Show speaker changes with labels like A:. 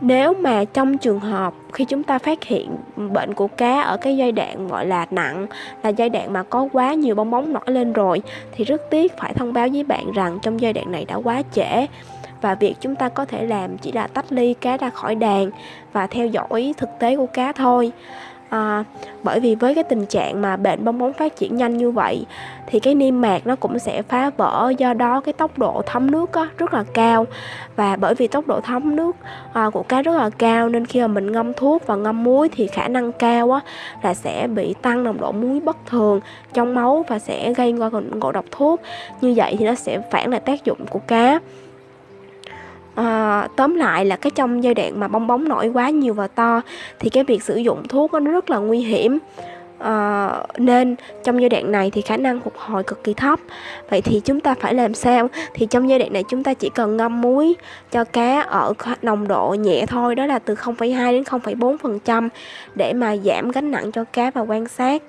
A: nếu mà trong trường hợp khi chúng ta phát hiện bệnh của cá ở cái giai đoạn gọi là nặng, là giai đoạn mà có quá nhiều bong bóng nổi lên rồi, thì rất tiếc phải thông báo với bạn rằng trong giai đoạn này đã quá trễ. Và việc chúng ta có thể làm chỉ là tách ly cá ra khỏi đàn và theo dõi thực tế của cá thôi à, bởi vì với cái tình trạng mà bệnh bong bóng phát triển nhanh như vậy thì cái niêm mạc nó cũng sẽ phá vỡ do đó cái tốc độ thấm nước á, rất là cao. Và bởi vì tốc độ thấm nước à, của cá rất là cao nên khi mà mình ngâm thuốc và ngâm muối thì khả năng cao á, là sẽ bị tăng nồng độ muối bất thường trong máu và sẽ gây ra ngộ độc thuốc. Như vậy thì nó sẽ phản lại tác dụng của cá à, tóm lại là cái trong giai đoạn mà bong bóng nổi quá nhiều và to thì cái việc sử dụng thuốc nó rất là nguy hiểm. À, nên trong giai đoạn này thì khả năng phục hồi cực kỳ thấp. Vậy thì chúng ta phải làm sao? Thì trong giai đoạn này chúng ta chỉ cần ngâm muối cho cá ở nồng độ nhẹ thôi đó là từ 0,2 đến 0,4 phần trăm để mà giảm gánh nặng cho cá và quan sát.